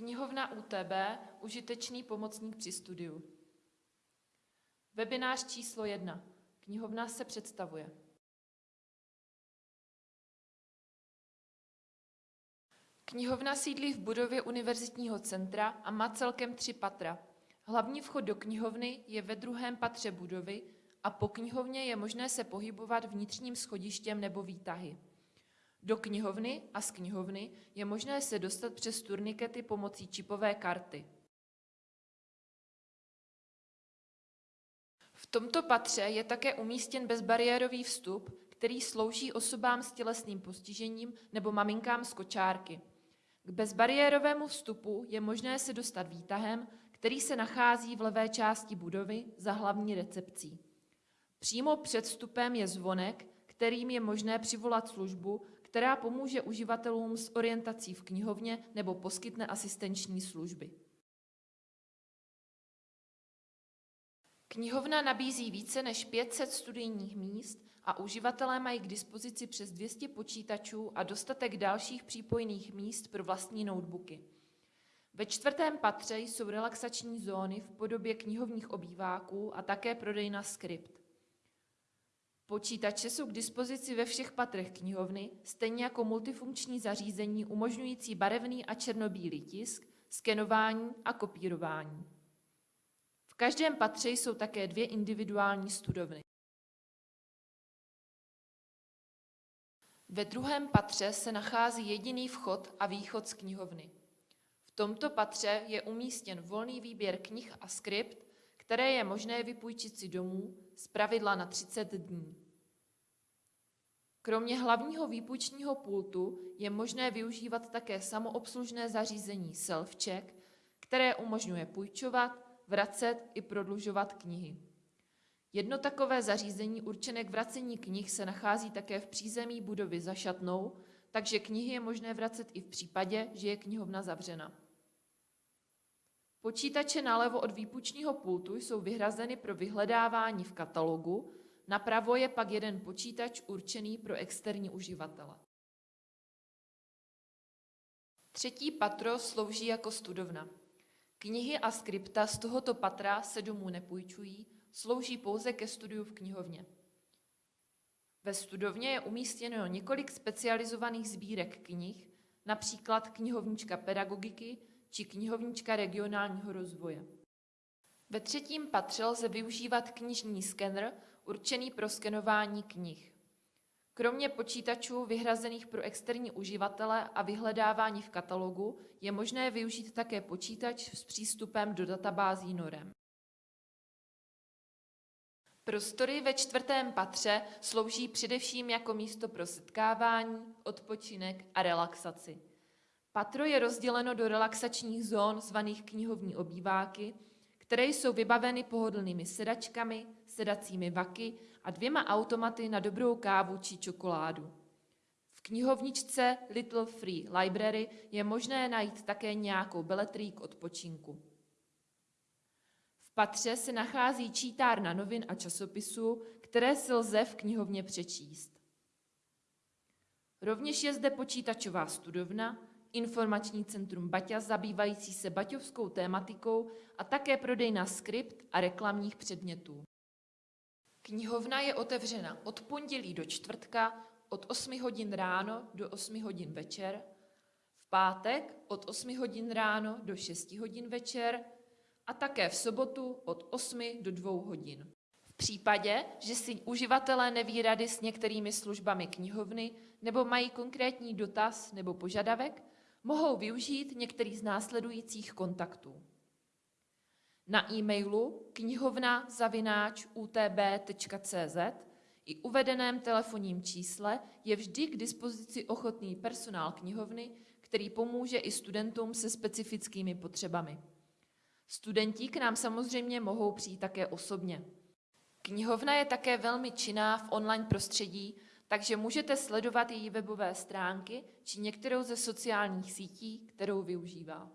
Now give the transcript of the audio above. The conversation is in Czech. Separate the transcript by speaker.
Speaker 1: Knihovna UTB, užitečný pomocník při studiu. Webinář číslo 1. Knihovna se představuje. Knihovna sídlí v budově Univerzitního centra a má celkem tři patra. Hlavní vchod do knihovny je ve druhém patře budovy a po knihovně je možné se pohybovat vnitřním schodištěm nebo výtahy. Do knihovny a z knihovny je možné se dostat přes turnikety pomocí čipové karty. V tomto patře je také umístěn bezbariérový vstup, který slouží osobám s tělesným postižením nebo maminkám z kočárky. K bezbariérovému vstupu je možné se dostat výtahem, který se nachází v levé části budovy za hlavní recepcí. Přímo před vstupem je zvonek, kterým je možné přivolat službu, která pomůže uživatelům s orientací v knihovně nebo poskytne asistenční služby. Knihovna nabízí více než 500 studijních míst a uživatelé mají k dispozici přes 200 počítačů a dostatek dalších přípojných míst pro vlastní notebooky. Ve čtvrtém patře jsou relaxační zóny v podobě knihovních obýváků a také prodejna skript. Počítače jsou k dispozici ve všech patrech knihovny, stejně jako multifunkční zařízení umožňující barevný a černobílý tisk, skenování a kopírování. V každém patře jsou také dvě individuální studovny. Ve druhém patře se nachází jediný vchod a východ z knihovny. V tomto patře je umístěn volný výběr knih a skript, které je možné vypůjčit si domů, z pravidla na 30 dní. Kromě hlavního výpůjčního pultu je možné využívat také samoobslužné zařízení SelfCheck, které umožňuje půjčovat, vracet i prodlužovat knihy. Jedno takové zařízení určené k vracení knih se nachází také v přízemí budovy za šatnou, takže knihy je možné vracet i v případě, že je knihovna zavřena. Počítače nalevo od výpučního pultu jsou vyhrazeny pro vyhledávání v katalogu, napravo je pak jeden počítač určený pro externí uživatele. Třetí patro slouží jako studovna. Knihy a skripta z tohoto patra se domů nepůjčují, slouží pouze ke studiu v knihovně. Ve studovně je umístěno několik specializovaných sbírek knih, například knihovnička pedagogiky či knihovnička regionálního rozvoje. Ve třetím patře lze využívat knižní skener určený pro skenování knih. Kromě počítačů vyhrazených pro externí uživatele a vyhledávání v katalogu je možné využít také počítač s přístupem do databází norem. Prostory ve čtvrtém patře slouží především jako místo pro setkávání, odpočinek a relaxaci. Patro je rozděleno do relaxačních zón zvaných knihovní obýváky, které jsou vybaveny pohodlnými sedačkami, sedacími vaky a dvěma automaty na dobrou kávu či čokoládu. V knihovničce Little Free Library je možné najít také nějakou beletrii k odpočinku. V patře se nachází čítárna novin a časopisů, které si lze v knihovně přečíst. Rovněž je zde počítačová studovna, informační centrum Baťa zabývající se baťovskou tématikou a také prodejna skript a reklamních předmětů. Knihovna je otevřena od pondělí do čtvrtka od 8 hodin ráno do 8 hodin večer, v pátek od 8 hodin ráno do 6 hodin večer a také v sobotu od 8 do 2 hodin. V případě, že si uživatelé neví rady s některými službami knihovny nebo mají konkrétní dotaz nebo požadavek, mohou využít některý z následujících kontaktů. Na e-mailu knihovna zavináč utb.cz i uvedeném telefonním čísle je vždy k dispozici ochotný personál knihovny, který pomůže i studentům se specifickými potřebami. Studenti k nám samozřejmě mohou přijít také osobně. Knihovna je také velmi činná v online prostředí, takže můžete sledovat její webové stránky či některou ze sociálních sítí, kterou využívá.